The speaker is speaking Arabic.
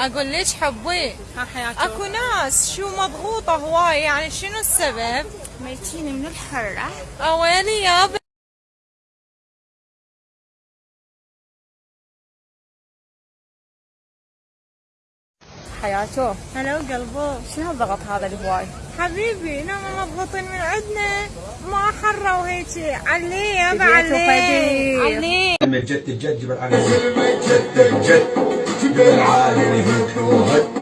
أقول ليش حبي أكو ناس شو مضغوطة هواي يعني شنو السبب؟ ميتين من الحرة. أويلي يا ب- حياته. هلا وقلبه. شنو الضغط هذا الهواي حبيبي نحن مضغوطين من عندنا. ما حرة وهيجي عليه يابا بديت عليه من جد الجد جبل بالعالي وهدوها